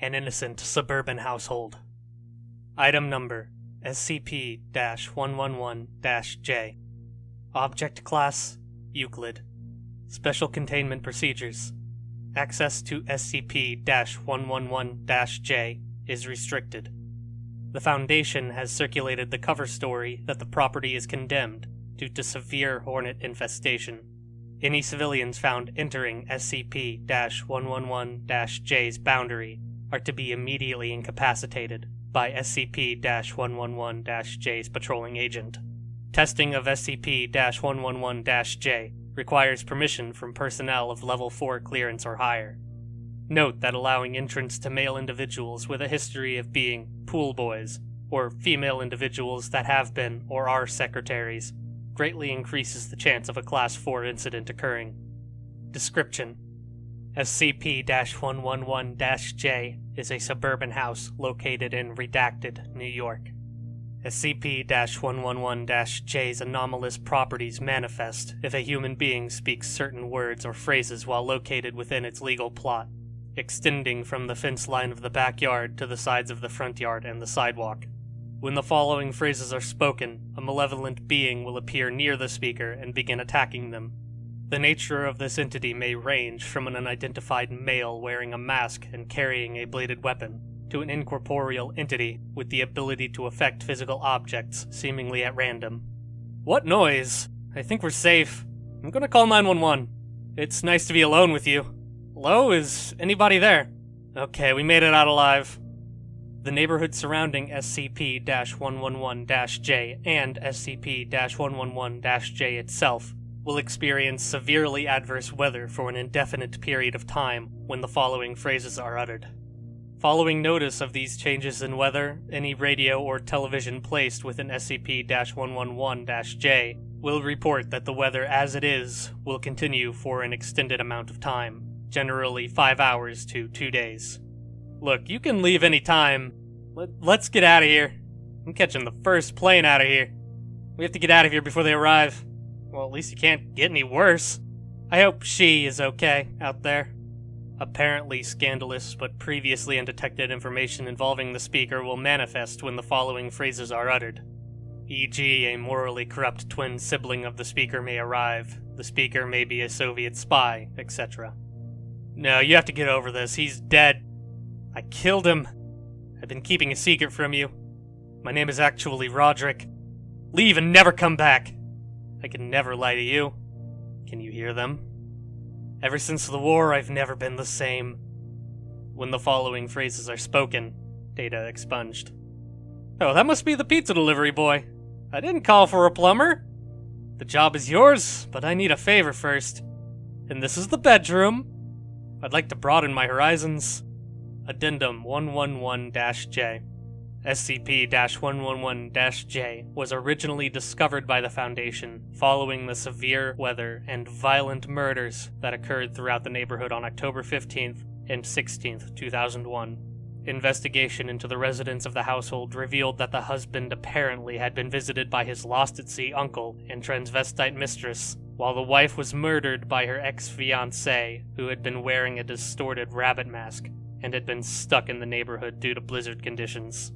an innocent suburban household. Item number SCP 111 J. Object Class Euclid. Special Containment Procedures. Access to SCP 111 J is restricted. The Foundation has circulated the cover story that the property is condemned due to severe hornet infestation. Any civilians found entering SCP 111 J's boundary are to be immediately incapacitated by SCP 111 J's patrolling agent. Testing of SCP 111 J requires permission from personnel of Level 4 clearance or higher. Note that allowing entrance to male individuals with a history of being pool boys, or female individuals that have been or are secretaries, greatly increases the chance of a Class 4 incident occurring. Description SCP 111 J is a suburban house located in Redacted, New York. SCP 111 J's anomalous properties manifest if a human being speaks certain words or phrases while located within its legal plot extending from the fence line of the backyard to the sides of the front yard and the sidewalk. When the following phrases are spoken, a malevolent being will appear near the speaker and begin attacking them. The nature of this entity may range from an unidentified male wearing a mask and carrying a bladed weapon, to an incorporeal entity with the ability to affect physical objects seemingly at random. What noise? I think we're safe. I'm gonna call 911. It's nice to be alone with you. Hello? Is anybody there? Okay, we made it out alive. The neighborhood surrounding SCP 111 J and SCP 111 J itself will experience severely adverse weather for an indefinite period of time when the following phrases are uttered. Following notice of these changes in weather, any radio or television placed within SCP 111 J will report that the weather as it is will continue for an extended amount of time generally five hours to two days. Look, you can leave any time. Let, let's get out of here. I'm catching the first plane out of here. We have to get out of here before they arrive. Well, at least you can't get any worse. I hope she is okay out there. Apparently scandalous but previously undetected information involving the speaker will manifest when the following phrases are uttered. E.g., a morally corrupt twin sibling of the speaker may arrive, the speaker may be a Soviet spy, etc. No, you have to get over this. He's dead. I killed him. I've been keeping a secret from you. My name is actually Roderick. Leave and never come back. I can never lie to you. Can you hear them? Ever since the war, I've never been the same. When the following phrases are spoken, data expunged. Oh, that must be the pizza delivery boy. I didn't call for a plumber. The job is yours, but I need a favor first. And this is the bedroom. I'd like to broaden my horizons. Addendum 111-J SCP-111-J was originally discovered by the Foundation following the severe weather and violent murders that occurred throughout the neighborhood on October 15th and 16th, 2001. Investigation into the residents of the household revealed that the husband apparently had been visited by his lost-at-sea uncle and transvestite mistress, while the wife was murdered by her ex-fiancé, who had been wearing a distorted rabbit mask and had been stuck in the neighborhood due to blizzard conditions.